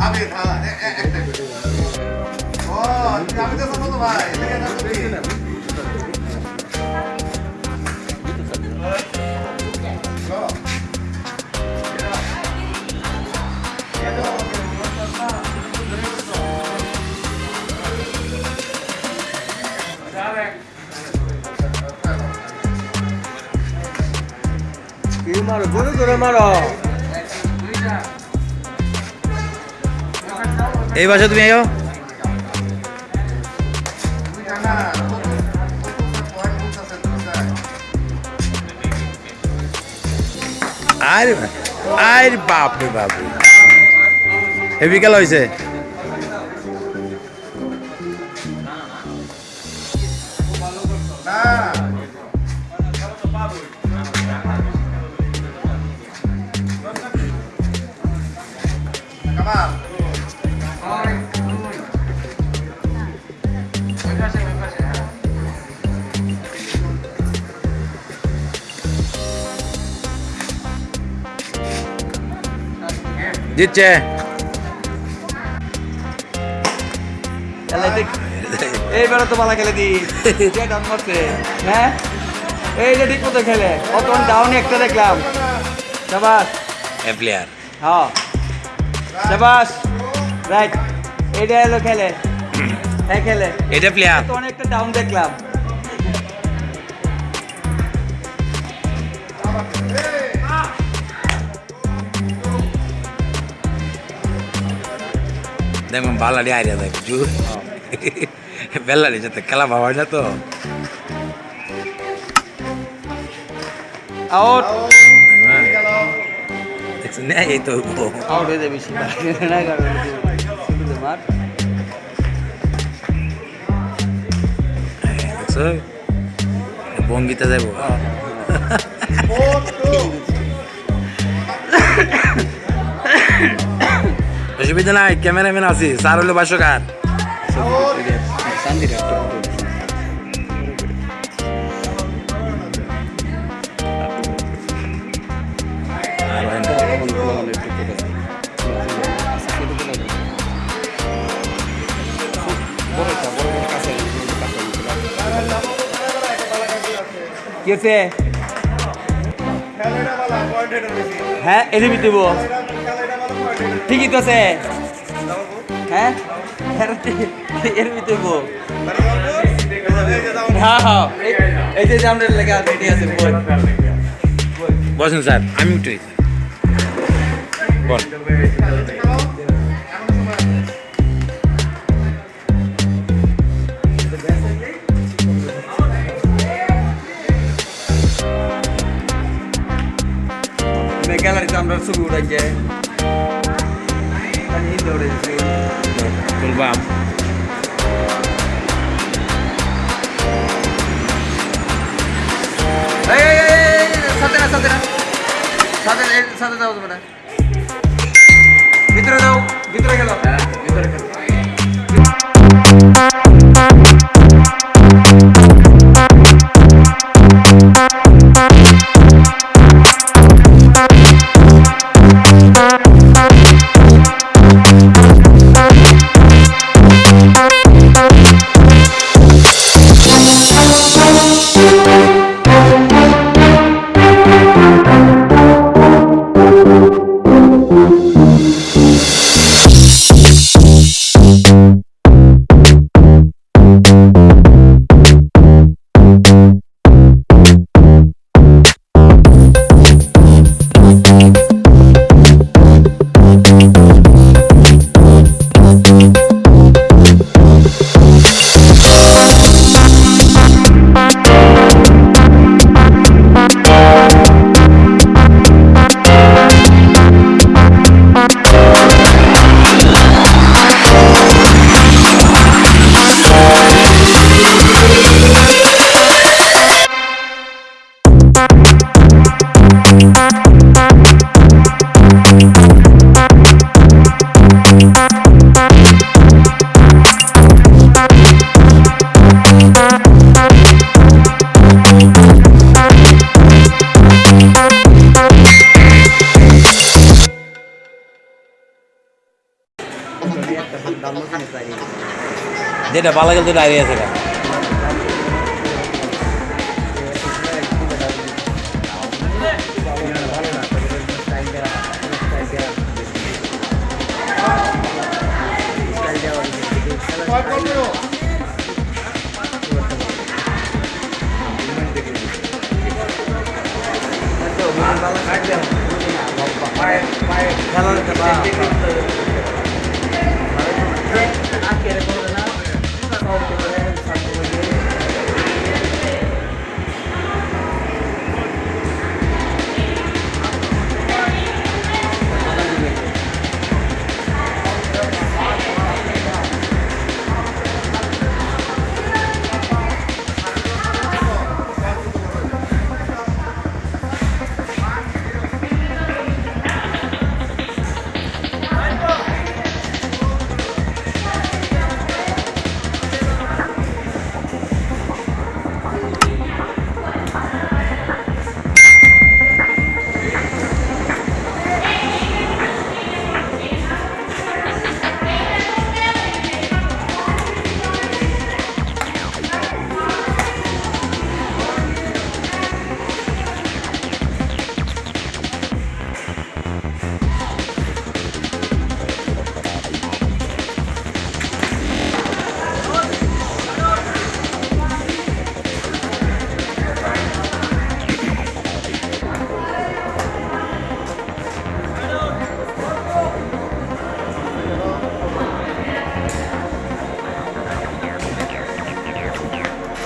আমি হ্যাঁ একটা ও আমি তো সম্মত ভাই এদিকে না তুমি কি মারো জোরে জোরে মারো এই পাশে তুমি আইও আরে আরে বাপ রে বাপ রে হেভি খেলা হয়েছে জিতছে এইবারে তো ভালো খেলে দি। ডাউন করছে হ্যাঁ? এই যে ঠিক মতো খেলে। অতক্ষণ ডাউন একটা দেখলাম। শাবাস এ প্লেয়ার হ্যাঁ। শাবাস রাইট। এইটা এলো খেলে। হ্যাঁ খেলে। এটা প্লেয়ার তো অনেকটা ডাউন দেখলাম। দেখুন বালাডি আইডিয়া দেখ জুর বেল্লারি যাতে খেলা ভাবা না তো আউট না এই তো আউট হয়ে যাবে না কারণ মার যাব অসুবিধা নাই ক্যামেরাম্যান আছি স্যার হলো বাসকার কেসে হ্যাঁ এর ভিতরে বো। ঠিকই তো আছে। হ্যাঁ? এর ভিতরে বো। হ্যাঁ হ্যাঁ। এই- এই যে আমরা লেখা রেডি আছে। বসেন স্যার আমি উঠে বল। গ্যালারিতে আমরা ছবি উঠাই যে হিন্দে উঠেছি তুলবাম এই এই এই, এই, সাথে না সাথে না সাথে এই, সাথে যাও তোমরা ভিতরে যাও ভিতরে গেল ভিতরে গেল যেটা ভালো গেল দাঁড়িয়ে আছে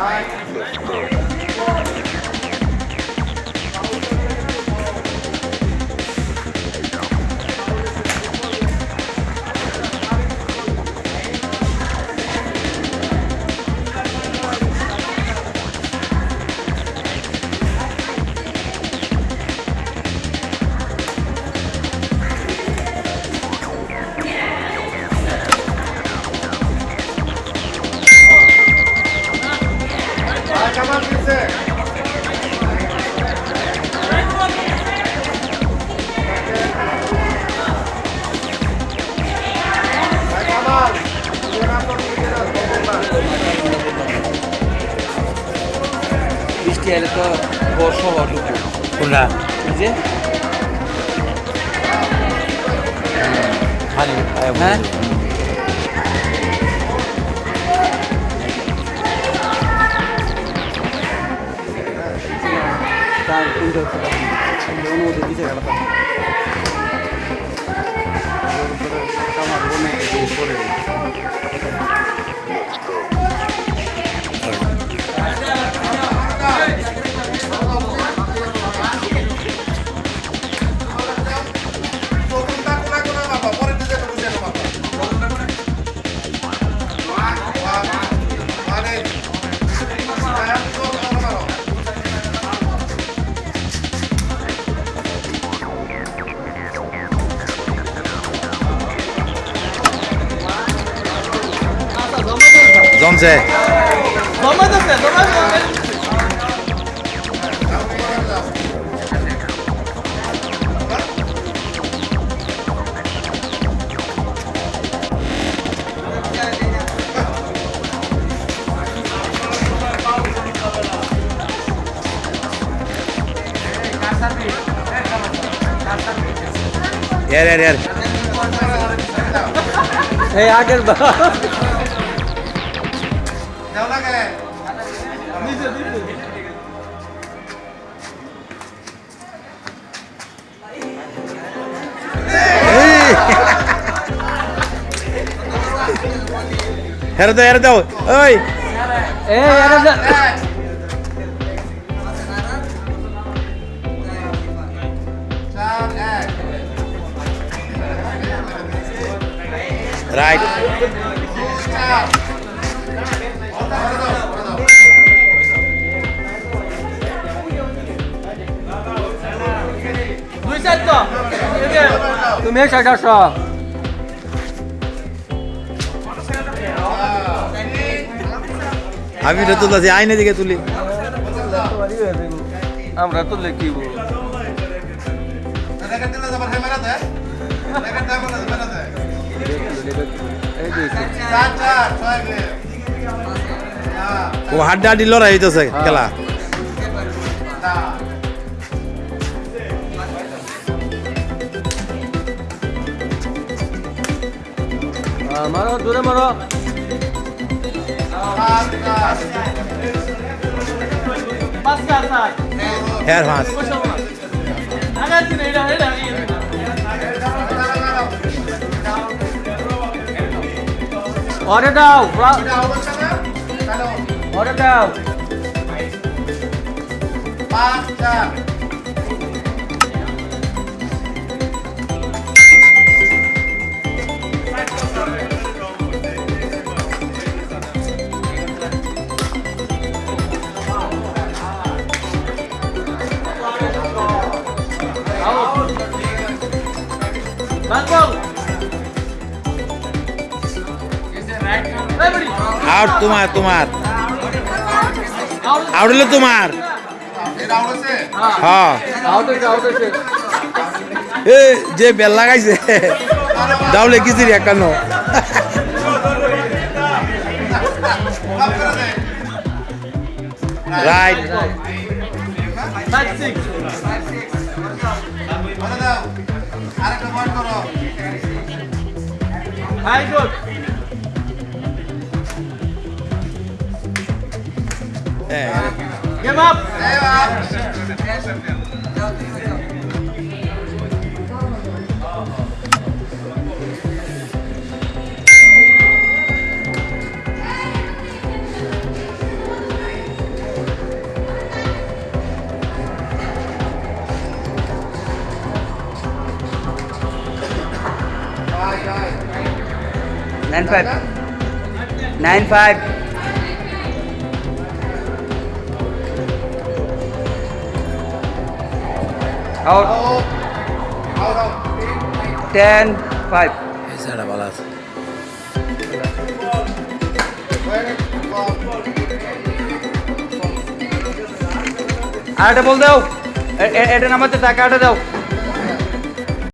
আর বৃষ্টি এলে তো ঢুকবো কোনটা এই যে হ্যাঁ অনুমতি দিতে গেল Domze. Domatesin, domatesin. यार यार यार ए आगे না গেলে হেরে দাও হেরে দাও ওই এই আগের বার তুমি একশো চারশো আমি এটা তুলতেছি আইনে দিকে তুলি। আমরা তো ছয় ও হাড্ডা হাড্ডি লড়াই হইতেছে খেলা। মারো দূরে মারো। হ্যাঁ দিন এটা এটা অর্ডার দাও। অর্ডার আউট তোমার তোমার। আউট হলো তোমার। হ্যাঁ। এ, যে বেল লাগাইছে। ডাউলে কিছু একান্ন রাইট আরেকটা good. Give up. Nine five. Nine five. Out out Ten এছাড়া ভালো আছে। আরেকটা বল দাও। এটা নামাতে টাকা আটা দাও।